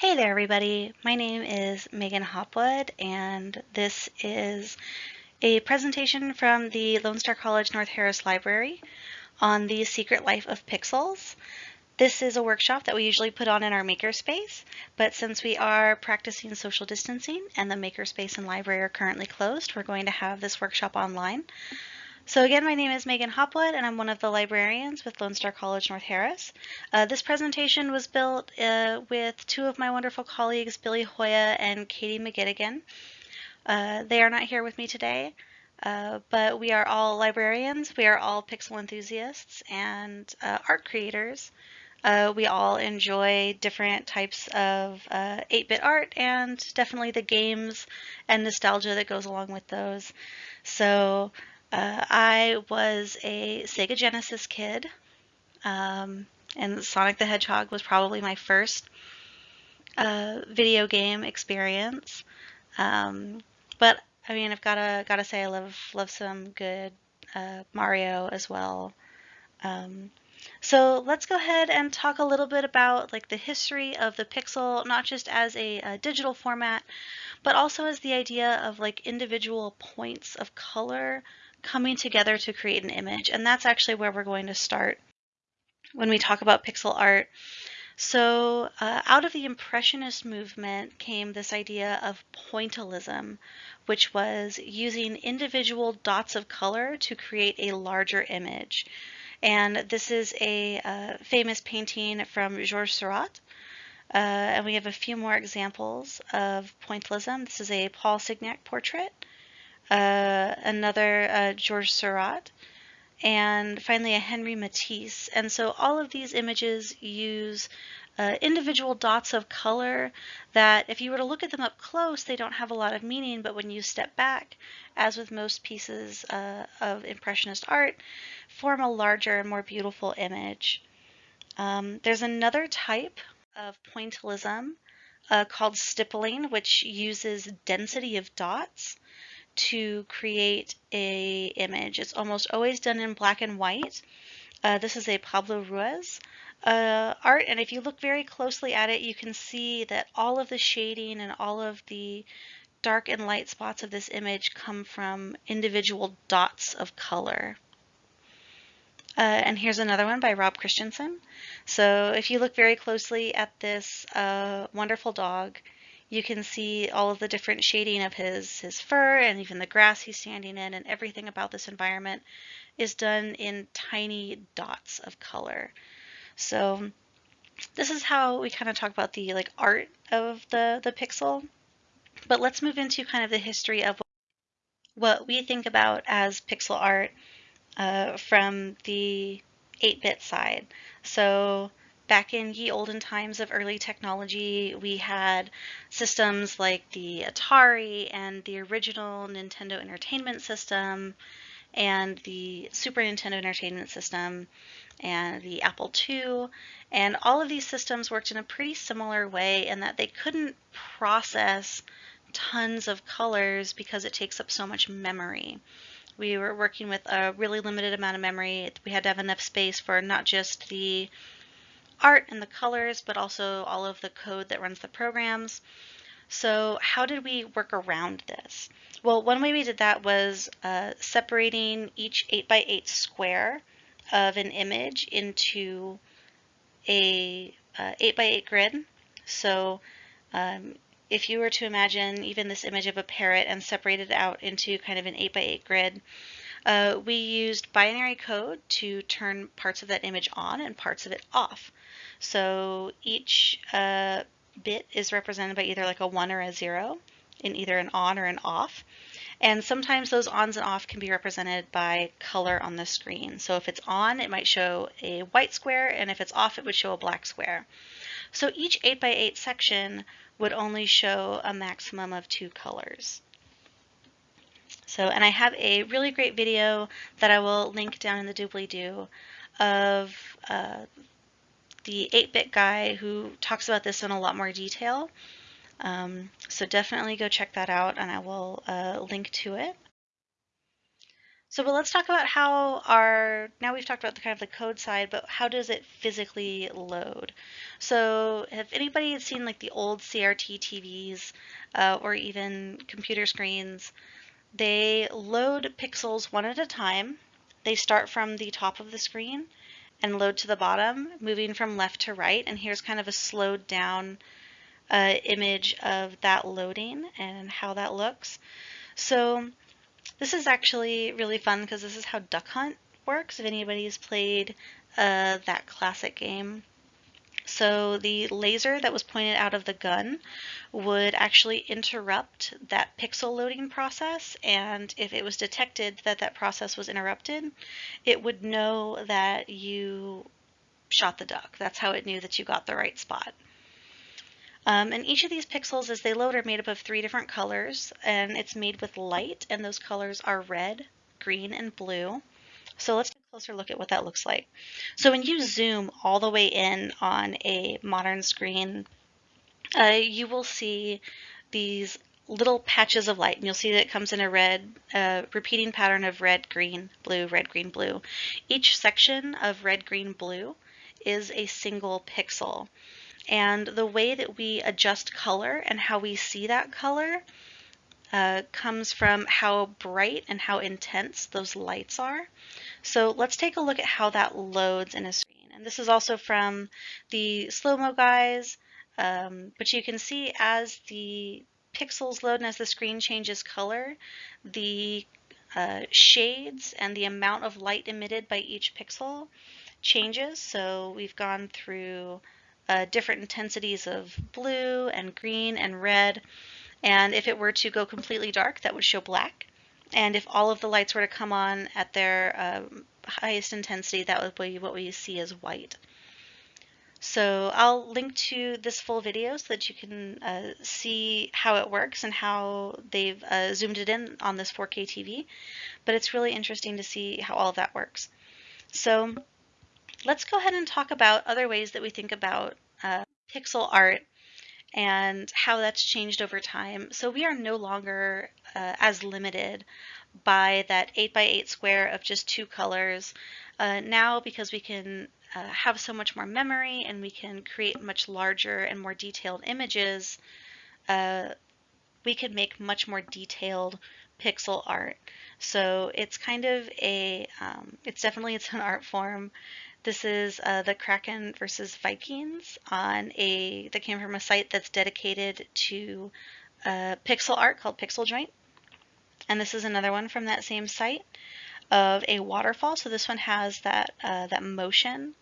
Hey there everybody, my name is Megan Hopwood and this is a presentation from the Lone Star College North Harris Library on the secret life of pixels. This is a workshop that we usually put on in our makerspace, but since we are practicing social distancing and the makerspace and library are currently closed, we're going to have this workshop online. So again, my name is Megan Hopwood, and I'm one of the librarians with Lone Star College North Harris. Uh, this presentation was built uh, with two of my wonderful colleagues, Billy Hoya and Katie McGettigan. Uh, they are not here with me today, uh, but we are all librarians, we are all pixel enthusiasts and uh, art creators. Uh, we all enjoy different types of 8-bit art and definitely the games and nostalgia that goes along with those. So uh, I was a Sega Genesis kid, um, and Sonic the Hedgehog was probably my first uh, video game experience. Um, but I mean, I've gotta gotta say, I love love some good uh, Mario as well. Um, so let's go ahead and talk a little bit about like the history of the pixel, not just as a, a digital format, but also as the idea of like individual points of color coming together to create an image. And that's actually where we're going to start when we talk about pixel art. So uh, out of the Impressionist movement came this idea of pointillism, which was using individual dots of color to create a larger image. And this is a uh, famous painting from Georges Seurat. Uh, and we have a few more examples of pointillism. This is a Paul Signac portrait uh, another uh, Georges Seurat, and finally a Henri Matisse. And so all of these images use uh, individual dots of color that if you were to look at them up close, they don't have a lot of meaning, but when you step back, as with most pieces uh, of Impressionist art, form a larger and more beautiful image. Um, there's another type of pointillism uh, called stippling, which uses density of dots to create a image. It's almost always done in black and white. Uh, this is a Pablo Ruiz uh, art, and if you look very closely at it, you can see that all of the shading and all of the dark and light spots of this image come from individual dots of color. Uh, and here's another one by Rob Christensen. So if you look very closely at this uh, wonderful dog, you can see all of the different shading of his, his fur and even the grass he's standing in and everything about this environment is done in tiny dots of color. So this is how we kind of talk about the like art of the, the pixel. But let's move into kind of the history of what we think about as pixel art uh, from the 8-bit side. So back in ye olden times of early technology, we had systems like the Atari and the original Nintendo Entertainment System and the Super Nintendo Entertainment System and the Apple II. And all of these systems worked in a pretty similar way in that they couldn't process tons of colors because it takes up so much memory. We were working with a really limited amount of memory. We had to have enough space for not just the art and the colors, but also all of the code that runs the programs. So how did we work around this? Well, one way we did that was uh, separating each 8 by 8 square of an image into a uh, 8 by 8 grid. So um, if you were to imagine even this image of a parrot and separate it out into kind of an 8 by 8 grid, uh, we used binary code to turn parts of that image on and parts of it off. So each uh, bit is represented by either like a one or a zero in either an on or an off. And sometimes those ons and off can be represented by color on the screen. So if it's on, it might show a white square, and if it's off, it would show a black square. So each 8x8 section would only show a maximum of two colors. So, and I have a really great video that I will link down in the doobly-doo of uh, the 8-bit guy who talks about this in a lot more detail. Um, so definitely go check that out and I will uh, link to it. So, but let's talk about how our, now we've talked about the kind of the code side, but how does it physically load? So, have anybody seen like the old CRT TVs uh, or even computer screens? They load pixels one at a time. They start from the top of the screen and load to the bottom, moving from left to right. And here's kind of a slowed down uh, image of that loading and how that looks. So this is actually really fun because this is how Duck Hunt works, if anybody's played uh, that classic game. So the laser that was pointed out of the gun would actually interrupt that pixel loading process, and if it was detected that that process was interrupted, it would know that you shot the duck. That's how it knew that you got the right spot. Um, and each of these pixels as they load are made up of three different colors and it's made with light and those colors are red, green, and blue. So let's closer look at what that looks like. So when you zoom all the way in on a modern screen, uh, you will see these little patches of light and you'll see that it comes in a red uh, repeating pattern of red, green, blue, red, green, blue. Each section of red, green, blue is a single pixel. And the way that we adjust color and how we see that color uh, comes from how bright and how intense those lights are. So let's take a look at how that loads in a screen. And this is also from the slow-mo guys, um, but you can see as the pixels load and as the screen changes color, the uh, shades and the amount of light emitted by each pixel changes. So we've gone through uh, different intensities of blue and green and red. And if it were to go completely dark, that would show black. And if all of the lights were to come on at their uh, highest intensity, that would be what we see as white. So I'll link to this full video so that you can uh, see how it works and how they've uh, zoomed it in on this 4K TV. But it's really interesting to see how all of that works. So let's go ahead and talk about other ways that we think about uh, pixel art and how that's changed over time. So we are no longer uh, as limited by that 8 by 8 square of just two colors. Uh, now, because we can uh, have so much more memory and we can create much larger and more detailed images, uh, we can make much more detailed pixel art. So it's kind of a, um, it's definitely its own art form. This is uh, the Kraken versus Vikings on a that came from a site that's dedicated to uh, pixel art called Pixel Joint. And this is another one from that same site of a waterfall. So this one has that uh, that motion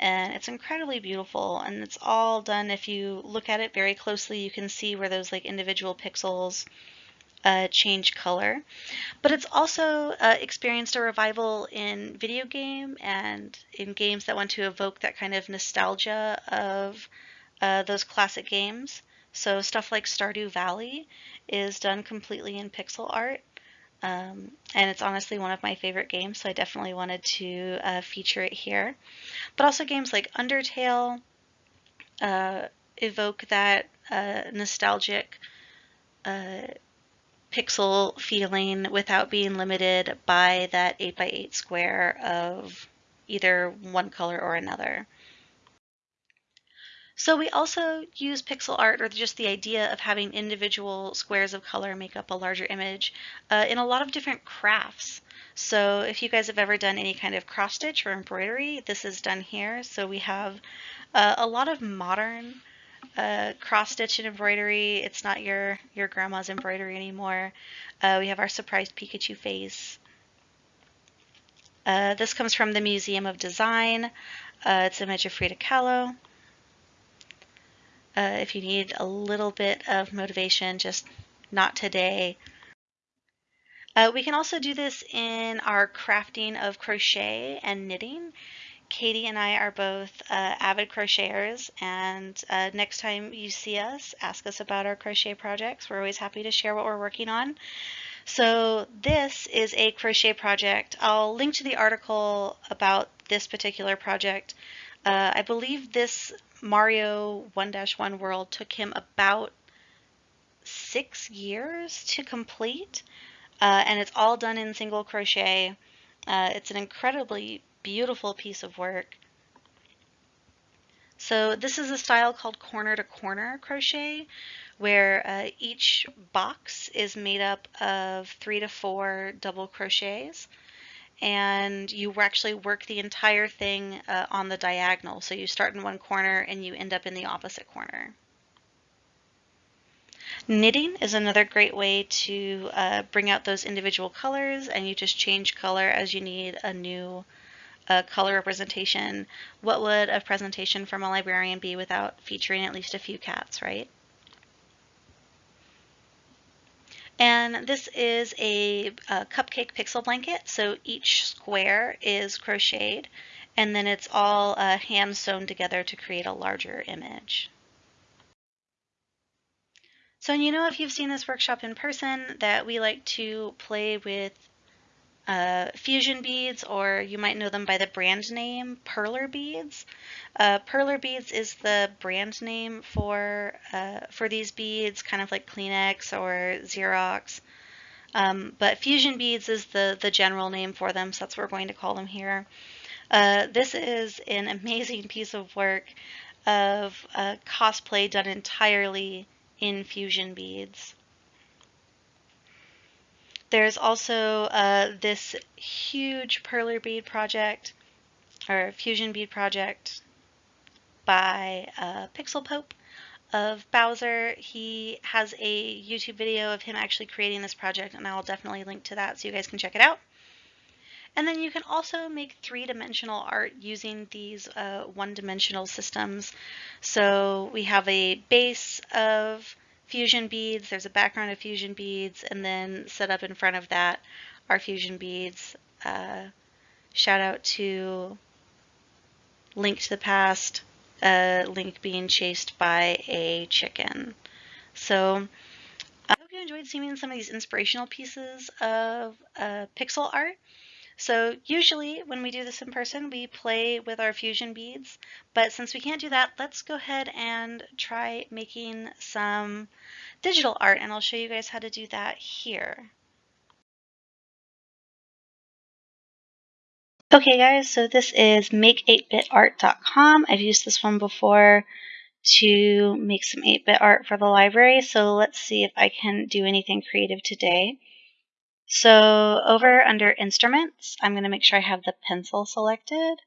and it's incredibly beautiful and it's all done if you look at it very closely you can see where those like individual pixels uh, change color. But it's also uh, experienced a revival in video game and in games that want to evoke that kind of nostalgia of uh, those classic games. So stuff like Stardew Valley is done completely in pixel art. Um, and it's honestly one of my favorite games, so I definitely wanted to uh, feature it here. But also games like Undertale uh, evoke that uh, nostalgic uh, pixel feeling without being limited by that 8 by 8 square of either one color or another. So we also use pixel art or just the idea of having individual squares of color make up a larger image uh, in a lot of different crafts. So if you guys have ever done any kind of cross stitch or embroidery, this is done here. So we have uh, a lot of modern uh, cross stitch and embroidery. It's not your, your grandma's embroidery anymore. Uh, we have our surprised Pikachu face. Uh, this comes from the Museum of Design. Uh, it's an image of Frida Kahlo. Uh, if you need a little bit of motivation, just not today. Uh, we can also do this in our crafting of crochet and knitting. Katie and I are both uh, avid crocheters, and uh, next time you see us, ask us about our crochet projects. We're always happy to share what we're working on. So this is a crochet project. I'll link to the article about this particular project. Uh, I believe this Mario 1-1 world took him about six years to complete. uh, and it's all done in single crochet. Uh, it's an incredibly beautiful piece of work. So this is a style called corner to corner crochet where uh, each box is made up of three to four double crochets and you actually work the entire thing uh, on the diagonal. So you start in one corner and you end up in the opposite corner. Knitting is another great way to uh, bring out those individual colors and you just change color as you need a new uh, color representation. What would a presentation from a librarian be without featuring at least a few cats, right? And this is a, a, cupcake pixel blanket. So each square is crocheted and then it's all uh, hand sewn together to create a larger image. So you know if you've seen this workshop in person that we like to play with uh, fusion beads, or you might know them by the brand name Perler beads. Uh, Perler beads is the brand name for uh, for these beads, kind of like Kleenex or Xerox. Um, but fusion beads is the the general name for them, so that's what we're going to call them here. Uh, this is an amazing piece of work of cosplay done entirely in fusion beads. There's also uh, this huge perler bead project or fusion bead project by uh, Pixel Pope of Bowser. He has a YouTube video of him actually creating this project and I'll definitely link to that so you guys can check it out. And then you can also make three-dimensional art using these uh, one-dimensional systems. So we have a base of fusion beads, there's a background of fusion beads, and then set up in front of that are fusion beads. Uh, shout out to Link to the Past, uh, Link being chased by a chicken. So I hope you enjoyed seeing some of these inspirational pieces of uh, pixel art. So usually when we do this in person, we play with our fusion beads, but since we can't do that, let's go ahead and try making some digital art, and I'll show you guys how to do that here. Okay guys, so this is make8bitart.com. I've used this one before to make some 8-bit art for the library, so let's see if I can do anything creative today. So over under instruments, I'm going to make sure I have the pencil selected.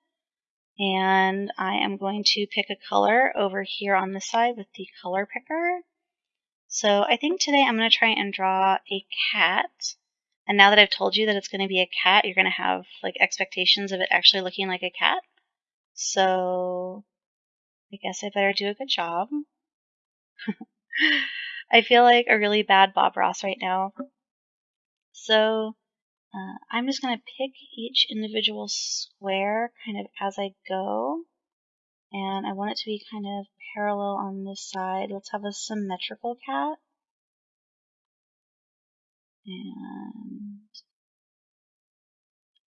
And I am going to pick a color over here on this side with the color picker. So I think today I'm going to try and draw a cat. And now that I've told you that it's going to be a cat, you're going to have like expectations of it actually looking like a cat. So I guess I better do a good job. I feel like a really bad Bob Ross right now. So uh, I'm just going to pick each individual square kind of as I go. And I want it to be kind of parallel on this side. Let's have a symmetrical cat. And,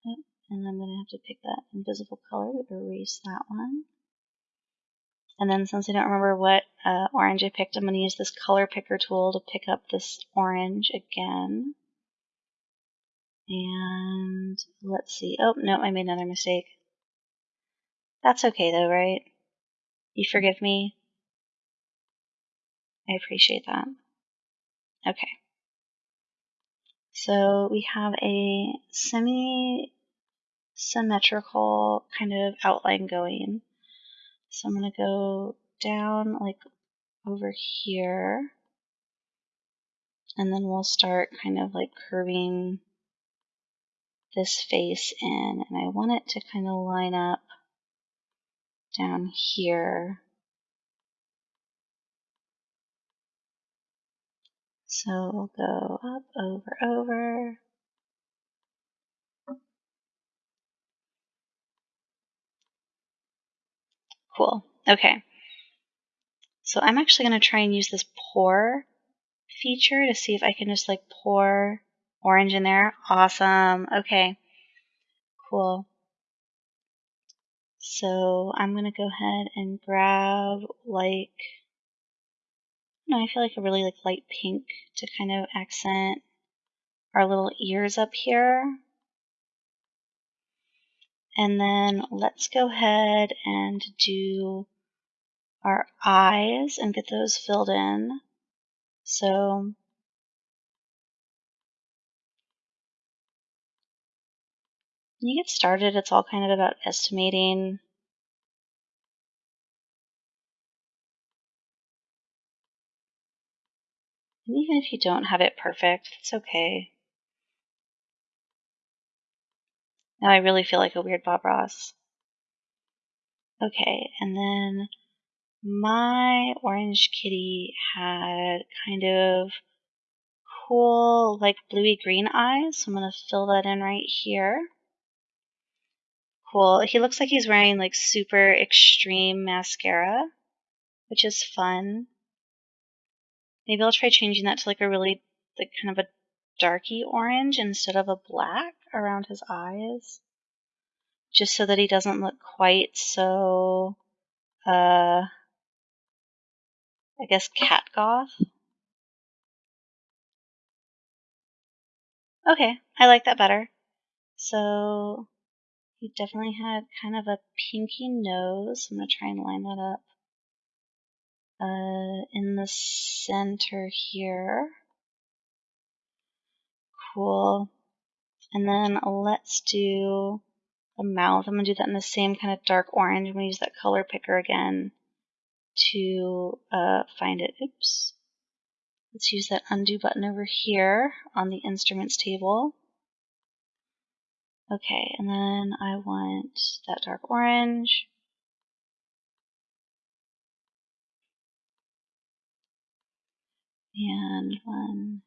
oh, and I'm going to have to pick that invisible color to erase that one. And then since I don't remember what uh, orange I picked, I'm going to use this color picker tool to pick up this orange again. And let's see. Oh, no, I made another mistake. That's okay though, right? You forgive me? I appreciate that. Okay. So we have a semi symmetrical kind of outline going. So I'm going to go down like over here. And then we'll start kind of like curving this face in and I want it to kind of line up down here. So we'll go up, over, over. Cool. Okay. So I'm actually going to try and use this pour feature to see if I can just like pour Orange in there. Awesome. Okay. Cool. So I'm going to go ahead and grab like, no, I feel like a really like light pink to kind of accent our little ears up here. And then let's go ahead and do our eyes and get those filled in. So when you get started, it's all kind of about estimating And even if you don't have it perfect, it's okay. Now I really feel like a weird Bob Ross. Okay, and then my orange kitty had kind of cool, like bluey green eyes. So I'm going to fill that in right here. Cool. He looks like he's wearing like super extreme mascara, which is fun. Maybe I'll try changing that to like a really, like kind of a darky orange instead of a black around his eyes. Just so that he doesn't look quite so, uh, I guess cat goth. Okay, I like that better. So definitely had kind of a pinky nose. I'm going to try and line that up uh, in the center here. Cool. And then let's do the mouth. I'm going to do that in the same kind of dark orange. I'm going to use that color picker again to uh, find it. Oops. Let's use that undo button over here on the instruments table. Okay, and then I want that dark orange. And one,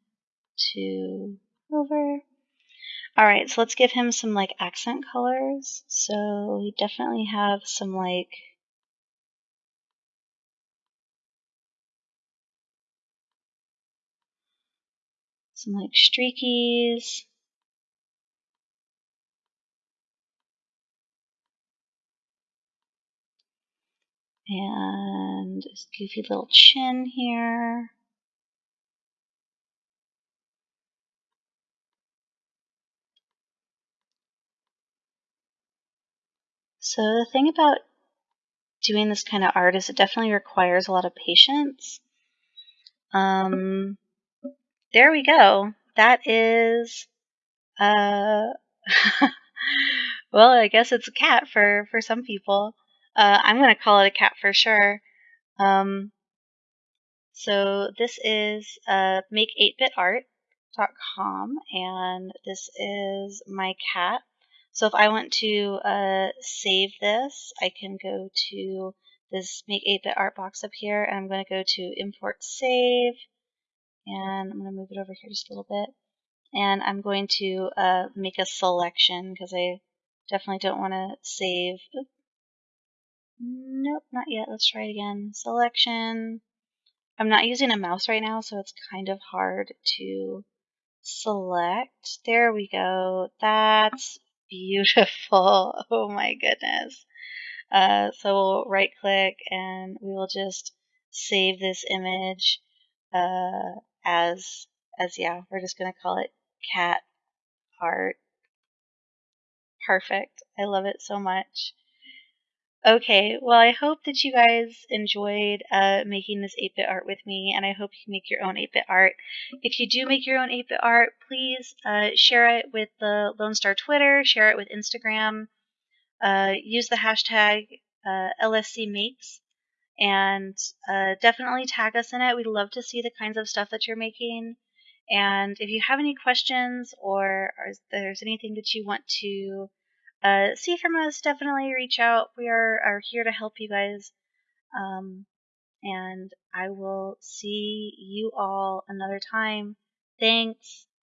two, over. All right, so let's give him some like accent colors. So we definitely have some like some like streakies. And this goofy little chin here. So the thing about doing this kind of art is it definitely requires a lot of patience. Um, there we go. That is, uh, well, I guess it's a cat for, for some people. Uh, I'm going to call it a cat for sure. Um, so this is uh, make8bitart.com, and this is my cat. So if I want to uh, save this, I can go to this Make 8-Bit Art box up here, and I'm going to go to Import Save, and I'm going to move it over here just a little bit. And I'm going to uh, make a selection because I definitely don't want to save. Oops. Nope, not yet. Let's try it again. Selection. I'm not using a mouse right now, so it's kind of hard to select. There we go. That's beautiful. Oh my goodness. Uh, so we'll right click and we will just save this image uh, as, as yeah, we're just going to call it cat art. Perfect. I love it so much. Okay, well, I hope that you guys enjoyed uh, making this 8 bit art with me, and I hope you make your own 8 bit art. If you do make your own 8 bit art, please uh, share it with the Lone Star Twitter, share it with Instagram, uh, use the hashtag uh, LSC Makes, and uh, definitely tag us in it. We'd love to see the kinds of stuff that you're making. And if you have any questions or, or there's anything that you want to uh, see from us, definitely reach out. We are, are here to help you guys. Um, and I will see you all another time. Thanks.